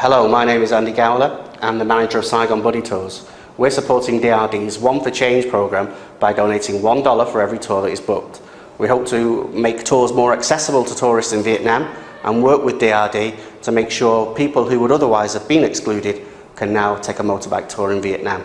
Hello, my name is Andy Gowler. I'm the manager of Saigon Buddy Tours. We're supporting DRD's One for Change programme by donating $1 for every tour that is booked. We hope to make tours more accessible to tourists in Vietnam and work with DRD to make sure people who would otherwise have been excluded can now take a motorbike tour in Vietnam.